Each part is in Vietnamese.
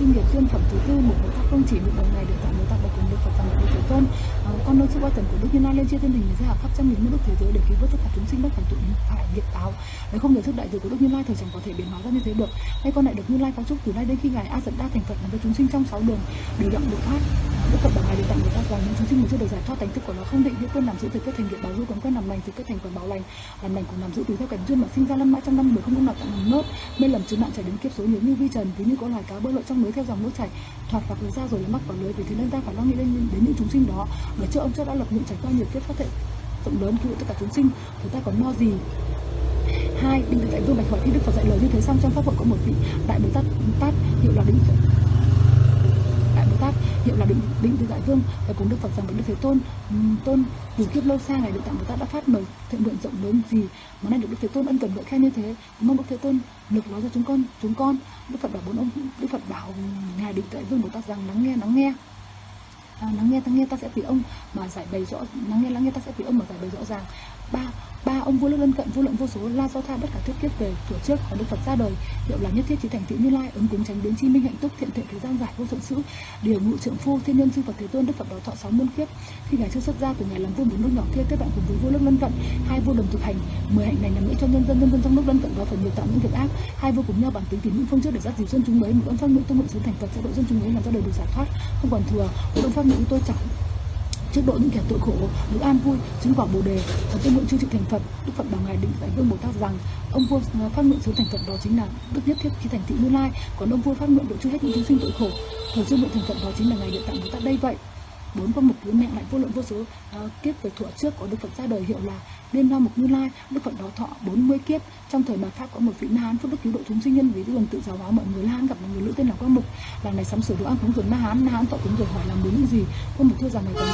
sinh nghiệp tuyên phẩm thứ tư một người ta không chỉ một đời này được tặng người ta bậc cùng được phật tặng được thế tôn con nơi sự quan tần của đức như lai lên chia thiên đình ra khắp trăm nghìn muôn nước thế giới để cứu vớt tất cả chúng sinh bất phải tụ phải nghiệp báo. Nếu không nhờ sức đại từ của đức như lai thì chẳng có thể biến hóa ra như thế được. Hay con lại được như lai cao chúc từ nay đến khi ngài a dẫn đa thành phật làm cho chúng sinh trong sáu đường đều đặng được thoát đức phật bảo ngài được tặng người ta rằng những chúng sinh mà chưa được giải thoát tánh thức của nó. Không định hữu quân làm giữ từ kết thành nghiệp báo du còn quân làm lành từ kết thành quả báo lành. Làm lành cũng làm giữ tùy theo cảnh duyên mà sinh ra lâm mãi trong năm mười không cũng nào tặng làm nốt. Mê lầm chứa nạn chảy đến kiếp số nhiều như vi trần ví như có loài cá bơi lội trong lưới theo dòng nước chảy thoạt hoặc lưới ra rồi lại mắc vào lưới vì thế nên ta phải lo nghĩ đến, đến những chúng sinh đó. Bởi trước ông cho đã lập nguyện trải qua nhiều kiếp phát thể rộng lớn cứu tất cả chúng sinh thì ta còn lo gì? Hai định tự tại vương bạch hỏi khi đức phật dạy lời như thế xong trong pháp hội có một vị đại bồ tát tát hiệu là định đại bồ tát hiệu là định định tự tại vương và cùng đức phật rằng với đức thế tôn tôn, từ kiếp lâu xa ngày đức tạng bồ tát đã phát mời thượng nguyện rộng lớn gì mà nay được đức thế tôn ân cần ngợi khen như thế? Mong đức thế tôn lực nói cho chúng con chúng con. Đức phật bảo bốn ông, đức phật bảo ngài định tự tại vương bồ tát rằng lắng nghe lắng nghe à, lắng nghe lắng nghe ta sẽ vì ông mà giải bày rõ lắng nghe lắng nghe ta sẽ vì ông mà giải bày rõ ràng ba ba ông vua lượng lân cận vô lượng vô số la do tha bất cả thiết kiếp về tuổi trước có đức phật ra đời. Hiệu là nhất thiết trí thành tựu như lai, ứng cúng tránh biến chi minh hạnh túc, thiện thiện thế gian giải vô thượng sự. Điều ngụ trượng phu, thiên nhân sư phật thế tôn, đức phật đó thọ sáu muôn kiếp. Khi ngài chưa xuất gia từ nhà làm vua bốn nước nhỏ kia, kết bạn cùng với vô lượng lân cận, hai vua đồng thực hành, mười hạnh này nằm nghĩa cho nhân dân nhân dân trong nước lân cận có phần nhiều tạo những việc ác. Hai vua cùng nhau bản tính tín những phương trước để dắt dìu dân chúng ấy một ông pháp nữ tu nguyện sớm thành phật sẽ độ dân chúng ấy làm ra đời được giải thoát. Không còn thừa, một ông pháp nữ tôi chẳng trước độ những kẻ tội khổ được an vui chứng quả bồ đề và tuyên nguyện chư chịu thành phật. Đức phật bảo ngài định tại vương bồ tát rằng ông vua ờ, phát nguyện sớm thành phật đó chính là đức nhất thiết khi thành thị như lai còn ông vua phát nguyện độ chư hết những chúng sinh tội khổ. Thời dương nguyện thành phật đó chính là ngài địa tạng bồ tát đây vậy. Bốn có một thứ mẹ lại vô lượng vô số uh, kiếp về thuở trước có đức phật ra đời hiệu là liên hoa mục như lai. Đức phật đó thọ 40 kiếp. Trong thời mạt pháp có một vị na hán phước đức cứu độ chúng sinh nhân vì đường tự giáo hóa mọi người la hán gặp một người nữ tên là quang mục. Làng này sắm sửa đồ ăn cúng dường na hán. Na hán tọa cúng rồi hỏi làm muốn những gì? Quang mục thưa rằng này còn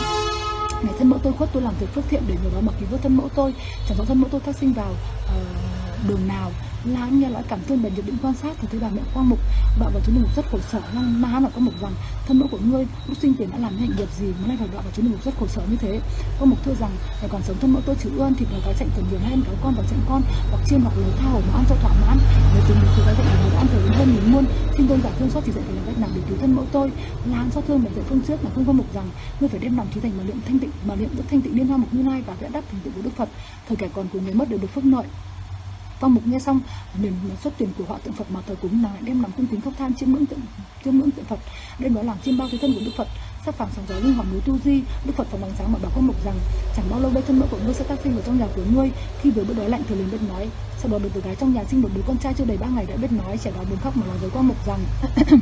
ngày thân mẫu tôi khuất tôi làm việc phước thiện để nhờ đó mà cứu vớt thân mẫu tôi. Chẳng rõ thân mẫu tôi phát sinh vào uh, đường nào là nghe nói cảm thương bệnh dự định quan sát thì thấy bà mẹ quang mục đọa vào chúng mục rất khổ sở lăng má hán có mục rằng thân mẫu của ngươi lúc sinh tiền đã làm những hành nghiệp gì mà nay phải đọa vào chúng mục rất khổ sở như thế? Có mục thưa rằng phải còn sống thân mẫu tôi chịu ơn thì và có chạy cần nhiều hơn cáo con và chạy con, hoặc chiên hoặc lấy tha hồ mà ăn cho thỏa mãn. Nếu tình một thì có dạy nhiều đã ăn thời đến hơn nghìn muôn. Xin tôn giả thương xót chỉ dạy phải làm cách nào để cứu thân mẫu tôi? La xót thương bệnh dạy phương trước là không có mục rằng ngươi phải đem lòng trí thành mà niệm thanh tịnh, mà niệm đức thanh tịnh liên hoa mục như lai và vẽ đắp thành tựu của đức phật. Thời kẻ còn của người mất đều được phước lợi. Phong Mục nghe xong liền xuất tiền của họ tượng Phật mà thờ cúng nàng lại đem làm cung kính khóc than chiêm ngưỡng tượng, chiêm ngưỡng tượng Phật. Đem đó làm chiêm bao thế thân của Đức Phật. Sắc phẳng sáng gió linh hoàng núi tu di Đức Phật phóng ánh sáng mà bảo Phong Mục rằng, chẳng bao lâu đây thân mẫu của ngươi sẽ tác sinh vào trong nhà của ngươi. Khi vừa bữa đói lạnh thì liền biết nói. Sau đó được từ gái trong nhà sinh một đứa con trai chưa đầy ba ngày đã biết nói, trẻ đó buồn khóc mà nói với Quang Mục rằng.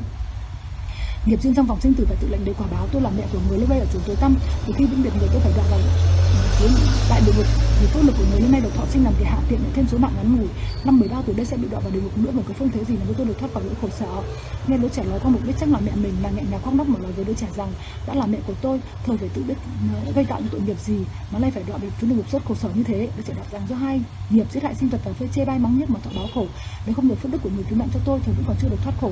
Nghiệp duyên trong vòng sinh tử phải tự lệnh để quả báo, tôi là mẹ của người lúc đây ở chốn tối tăm. Từ khi vĩnh biệt người tôi phải đoạn vào ừ, xuống đại địa ngục vì tốt lực của người hôm nay được thọ sinh làm thì hạ tiện lại thêm số mạng ngắn ngủi. Năm 13 tuổi đây sẽ bị đọa vào địa ngục nữa mà có phương thế gì mà tôi được thoát khỏi nỗi khổ sở. Nghe đứa trẻ nói qua mục đích chắc là mẹ mình, là nghẹn ngào khóc lóc mà nói với đứa trẻ rằng, đã là mẹ của tôi thời phải tự biết ờ, gây tạo những tội nghiệp gì mà nay phải đọa vào chúng địa ngục rất khổ sở như thế. Đứa trẻ đáp rằng do hai nghiệp giết hại sinh vật và phơi chê bai mắng nhất mà thọ báo khổ. Nếu không được phước đức của người cứu mạng cho tôi thì vẫn còn chưa được thoát khổ.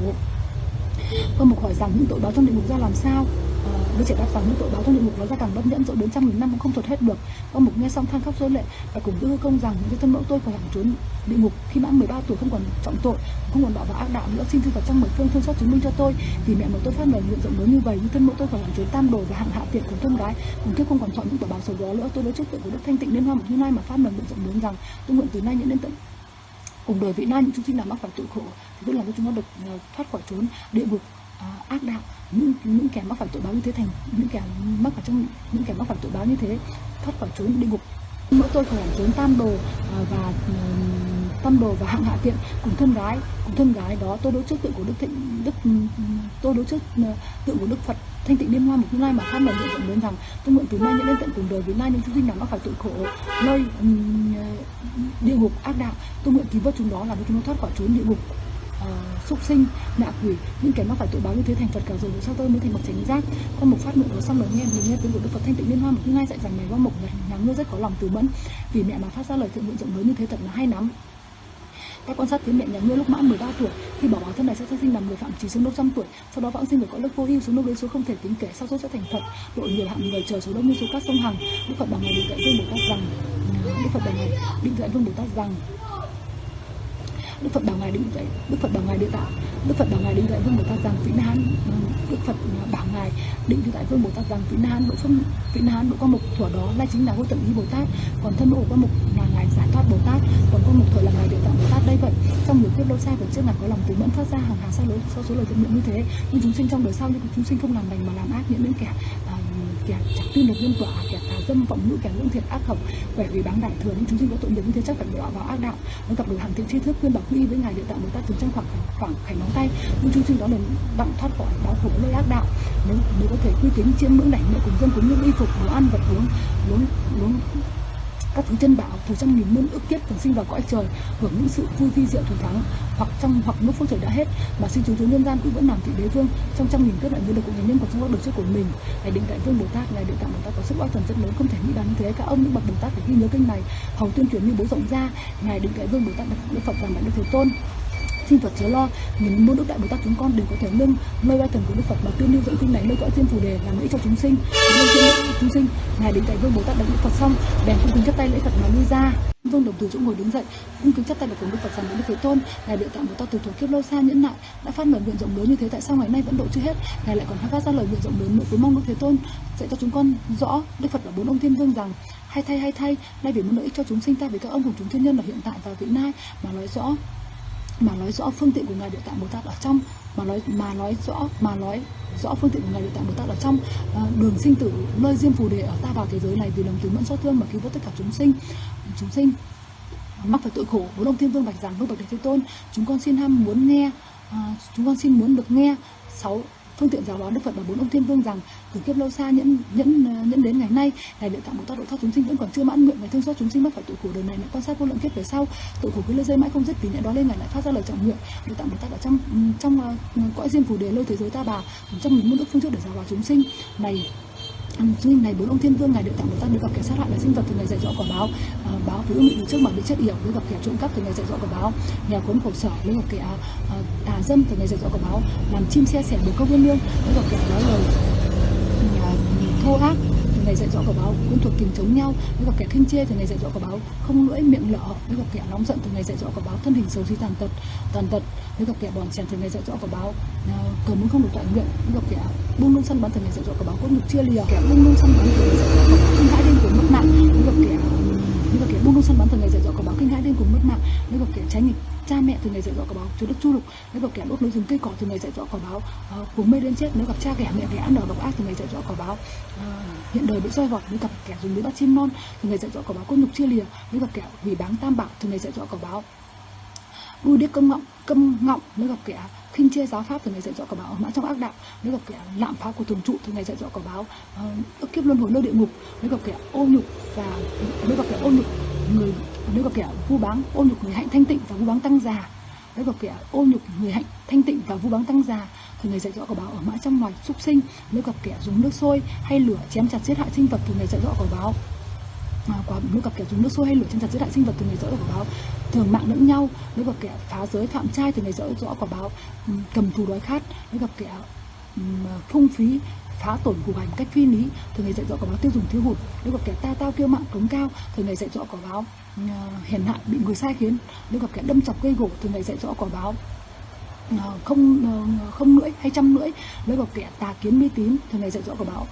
Phương Mục hỏi rằng, những tội báo trong địa ngục ra làm sao? Ờ, Đứa trẻ đáp rằng những tội báo trong địa ngục nó ra càng bất nhẫn rồi đến trăm nghìn năm cũng không thuật hết được. ông Mục nghe xong than khóc rơi lệ và cùng đưa công rằng những cái thân mẫu tôi phải hẳn trốn địa ngục khi mãn 13 tuổi không còn trọng tội, không còn bỏ vào ác đạo nữa. Xin thư vào trong mười phương thương xót chứng minh cho tôi vì mẹ mà tôi phát lời nguyện rộng lớn như vậy như thân mẫu tôi phải hẳn trốn tam đồ và hạng hạ tiện của thân gái cùng thức không còn chọn những tội báo xấu đó nữa. Tôi đối trước tượng của Đức Thanh Tịnh Liên Hoa một như lai mà phát lời nguyện rộng lớn rằng tôi nguyện từ nay những đến tận cùng đời vị lai những chúng sinh nào mắc phải tội khổ thì tôi làm cho chúng nó được ờ, thoát khỏi trốn địa ngục Ờ, ác đạo. Những những kẻ mắc phải tội báo như thế thành, những kẻ mắc phải trong, những kẻ mắc phải tội báo như thế, thoát khỏi trốn địa ngục. Mỗi tôi phải trốn tam đồ ờ, và tam đồ và hạng hạ tiện cùng thân gái. Cùng thân gái đó tôi đối trước tượng của đức thịnh, đức tôi đối trước ờ, tượng của đức phật thanh tịnh liên hoa một như lai mà phát lời nguyện rộng lớn rằng, tôi nguyện từ nay nhận đến tận cùng đời với nay những chúng sinh nào mắc phải tội khổ nơi địa ngục, ác đạo, tôi nguyện cứu vớt chúng đó làm cho chúng nó thoát khỏi trốn địa ngục ờ, súc sinh nạ quỷ. Những kẻ mắc phải tội báo như thế thành phật cả rồi sao tôi mới thành bậc chánh giác? Con một phát nguyện đó xong rồi nghe mình nghe tiếng của đức phật thanh tịnh liên hoa một như dạy rằng này qua mục nhà ngươi rất có lòng từ mẫn. Vì mẹ mà phát ra lời thượng nguyện rộng lớn như thế thật là hay lắm. Các quan sát thấy mẹ nhà ngươi lúc mãn 13 tuổi khi bỏ báo thân này sẽ sanh sinh làm người phạm chỉ xuống lúc trăm tuổi. Sau đó vãng sinh về cõi lớp vô ưu xuống lúc đến số không thể tính kể sau số sẽ thành phật. Độ nhiều hạng người chờ số đông như số cát sông hằng. Đức phật bằng ngày định dạy vương bồ tát rằng đức phật bằng ngày định dạy vương bồ tát rằng Đức Phật bảo ngài định dạy Đức Phật bảo ngài địa tạng Đức Phật bảo ngài định dạy Vương Bồ Tát rằng vĩnh Hán. Vâng, Đức Phật bảo ngài định tại Vương Bồ Tát rằng vĩnh Hán độ phân vĩnh Hán độ quan mục thuở đó là chính là vô tận ý Bồ Tát. Còn thân độ quan mục là ngài giải thoát Bồ Tát còn quan mục thuở là ngài địa tạng Bồ Tát. Đây vậy trong nhiều kiếp lâu xa và trước ngài có lòng từ mẫn phát ra hàng hà sa lối sau số lời tự nguyện như thế. Nhưng chúng sinh trong đời sau nhưng chúng sinh không làm lành mà làm ác những những kẻ à, kẻ chặt tin được nhân quả, kẻ tà dâm vọng ngữ kẻ lưỡng thiệt ác khẩu quẻ vì bán đại thừa những chúng sinh có tội nghiệp như thế chắc phải đọa vào ác đạo. Nó gặp được hàng thiện tri thức, khuyên bảo quy với ngài địa tạng bồ tát thường trong khoảng khoảng khảnh móng tay. Nhưng chúng sinh đó liền đặng thoát khỏi báo khổ nơi ác đạo. Nếu nếu có thể quy kính chiêm ngưỡng đảnh lễ cùng dân cùng những y phục, đồ ăn, vật uống uống uống các thứ chân bảo, từ trong nghìn muôn ước kiếp thường sinh vào cõi trời, hưởng những sự vui vi diệu thủ thắng, hoặc trong, hoặc lúc phương trời đã hết. Mà xin chúng tướng nhân gian cũng vẫn làm vị đế vương trong trăm nghìn kiếp đại như được của nhân của trong các đời trước của mình. Ngài định đại vương bồ tát, ngài định tạng bồ tát có sức oai thần rất lớn, không thể nghĩ đến như thế. Các ông những bậc bồ tát phải ghi nhớ kinh này. Hầu tuyên truyền như bố rộng ra, ngài định đại vương bồ tát đức phật và đại đức thế tôn xin Phật chớ lo, những muôn đức đại Bồ Tát chúng con đều có thể nâng nơi ba thần của Đức Phật mà tuyên lưu dẫn kinh này nơi cõi thiên phù đề làm lễ cho chúng sinh, nâng thiên chúng sinh. Ngài đến tại vương Bồ Tát đại Đức Phật xong, bèn cung kính chắp tay lễ Phật mà lui ra. Vương đồng từ chỗ ngồi đứng dậy, cung kính chắp tay được cùng Đức Phật rằng Đức Thế Tôn, ngài địa tạng Bồ Tát từ thuở kiếp lâu xa nhẫn nại đã phát lời nguyện rộng lớn như thế tại sao ngày nay vẫn độ chưa hết? Ngài lại còn phát ra lời nguyện rộng lớn nữa với mong Đức Thế Tôn dạy cho chúng con rõ Đức Phật và bốn ông thiên vương rằng hay thay hay thay, nay vì muốn lợi ích cho chúng sinh ta vì các ông cùng chúng thiên nhân ở hiện tại và vị lai mà nói rõ mà nói rõ phương tiện của ngài địa tạng bồ tát ở trong mà nói mà nói rõ mà nói rõ phương tiện của ngài địa tạng bồ tát ở trong. À, đường sinh tử nơi diêm phù đề ở ta vào thế giới này vì lòng từ mẫn xót thương mà cứu vớt tất cả chúng sinh. Chúng sinh mắc phải tội khổ bốn ông thiên vương bạch rằng vương bậc đệ thế tôn. Chúng con xin ham muốn nghe à, chúng con xin muốn được nghe sáu phương tiện giáo hóa đức phật và bốn ông thiên vương rằng từ kiếp lâu xa nhẫn nhẫn ờ, nhẫn đến ngày nay ngài địa tạm bồ tát độ thoát chúng sinh vẫn còn chưa mãn nguyện và thương xót chúng sinh mắc phải tội khổ. Đời này lại quan sát vô lượng kiếp về sau tội khổ cứ lây dây mãi không dứt vì nhận đó lên ngài lại phát ra lời trọng nguyện. Địa tạm bồ tát ở trong trong uh, cõi diêm phù đề lôi thế giới ta bà trong nghìn muôn đức phương trước để giáo hóa chúng sinh. Này sinh này bốn ông thiên vương ngày được tặng một tát được gặp kẻ sát hại là sinh vật thì ngày dạy dỗ quả báo. À, báo với bị trước mà bị chất yểu. Được gặp kẻ trộm cắp thì ngày dạy dỗ quả báo. Nhà khốn khổ sở được gặp kẻ à, tà dâm thì ngày dạy dỗ quả báo. Làm chim xe sẻ được câu viên lương được gặp kẻ nói lời thô ác ngày dạy dỗ của báo cũng thuộc kình chống nhau. Nếu gặp kẻ khinh chê thì ngày dạy dỗ của báo không lưỡi miệng lỡ nếu gặp kẻ nóng giận thì ngày dạy dỗ của báo thân hình xấu xí tàn tật tàn tật. Nếu gặp kẻ bòn chèn thì ngày dạy dỗ của báo à, cờ cầu muốn không được toại nguyện. Nếu gặp kẻ buông lung săn bắn thì ngày dạy dỗ của báo cũng được chia lìa. Kẻ buông lung săn bắn thì ngày dạy dỗ của báo kinh hãi lên cùng mất mạng. Nếu gặp kẻ à, nếu gặp kẻ buông lung săn bắn thì ngày dạy dỗ của báo kinh hãi lên cùng mất mạng. Nếu gặp kẻ trái nghịch cha mẹ thường ngày dạy dỗ quả báo chúa đất chu lục nếu gặp kẻ đốt núi rừng cây cỏ thì ngày dạy dỗ quả báo. Ờ, uh, cuồng mê đến chết nếu gặp cha kẻ mẹ kẻ ăn ở độc ác thì ngày dạy dỗ quả báo. Uh, hiện đời bị soi vọt nếu gặp kẻ dùng lưỡi bắt chim non thì ngày dạy dỗ quả báo. Côn nhục chia lìa nếu gặp kẻ hủy báng tam bảo thì ngày dạy dỗ quả báo. Đuôi điếc câm ngọng câm ngọng nếu gặp kẻ khinh chê giáo pháp từ ngày dạy dỗ quả báo mã trong ác đạo nếu gặp kẻ lạm phá của thường trụ từ ngày dạy dỗ quả báo ờ, ức kiếp luân hồi nơi địa ngục nếu gặp kẻ ô nhục và nếu gặp kẻ ô nhục người nếu gặp kẻ vu báng, ô nhục người hạnh thanh tịnh và vu báng tăng già nếu gặp kẻ ô nhục người hạnh thanh tịnh và vu báng tăng già thì ngày dạy dỗ quả báo ở mã trong loài súc sinh. Nếu gặp kẻ dùng nước sôi hay lửa chém chặt giết hại sinh vật thì ngày dạy dỗ quả báo quả nếu gặp kẻ dùng nước sôi hay lửa chân chặt giữa đại sinh vật từ ngày dỗ quả báo thường mạng lẫn nhau. Nếu gặp kẻ phá giới, phạm trai thì ngày dỗ rõ quả báo ừ, cầm thù đói khát. Nếu gặp kẻ ừ, phung phí, phá tổn của hành cách phi lý thường ngày dạy dỗ quả báo tiêu dùng thiếu hụt. Nếu gặp kẻ ta tao kiêu mạng cống cao thường ngày dạy dỗ quả báo ừ, hiền hạ bị người sai khiến. Nếu gặp kẻ đâm chọc gây gỗ thường ngày dạy dỗ quả báo không không lưỡi hay trăm lưỡi. Nếu gặp kẻ tà kiến mê tín thường ngày dạy dỗ quả báo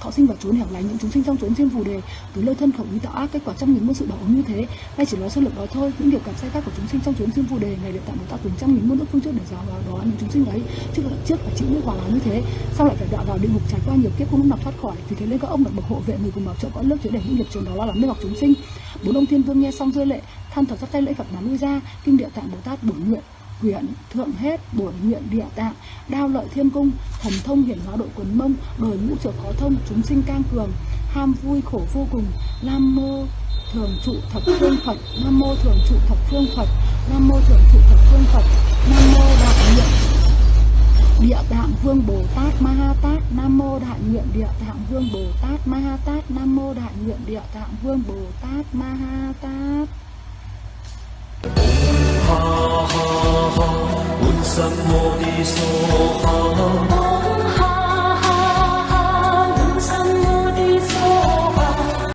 thọ sinh vào chốn hẻo lánh những chúng sinh trong chốn diêm phù đề, từ lâu thân khẩu ý tạo ác kết quả trăm nghìn muôn sự báo ứng như thế. Nay chỉ nói sơ lược đó thôi, những điều cảm sai khác của chúng sinh trong chốn diêm phù đề ngày được tạo một tạo từng trăm nghìn muôn nước phương trước để giáo vào đó những chúng sinh ấy, trước trước phải chịu những quả báo như thế. Sau lại phải đọa vào địa ngục trải qua nhiều kiếp không lúc nào thoát khỏi, vì thế nên các ông được bậc hộ vệ người cùng bảo trợ cõi lớp chứa để những nghiệp trường đó lo lắng mê hoặc chúng sinh. Bốn ông thiên vương nghe xong rơi lệ, than thở chắp tay lễ phật mà lui ra, kinh địa tạng bồ tát bổn nguyện quyển thượng hết, bổn nguyện địa tạng, đao lợi thiên cung, thần thông hiển hóa đội quần mông đời ngũ trợ khó thông, chúng sinh cang cường, ham vui khổ vô cùng. Nam mô thường trụ thập phương phật, nam mô thường trụ thập phương phật, nam mô thường trụ thập phương phật, nam mô đại nguyện địa tạng vương bồ tát ma ha tát, nam mô đại nguyện địa tạng vương bồ tát ma ha tát, nam mô đại nguyện địa tạng vương bồ tát ma ha tát ha ha ha. Un sam mo di so ha ha.